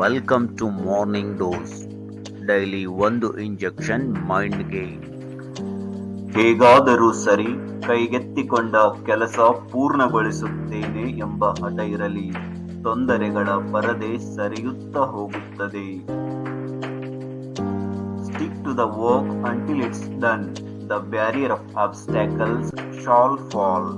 Welcome to morning dose daily ಒಂದು injection ಮೈಂಡ್ಗೆ ಹೇಗಾದರೂ ಸರಿ ಕೈಗೆತ್ತಿಕೊಂಡ ಕೆಲಸ ಪೂರ್ಣಗೊಳಿಸುತ್ತೇನೆ ಎಂಬ ಹಠ ಇರಲಿ ತೊಂದರೆಗಳ ಪರದೆ ಸರಿಯುತ್ತಾ ಹೋಗುತ್ತದೆ. Stick to the work until it's done the barrier of obstacles shall fall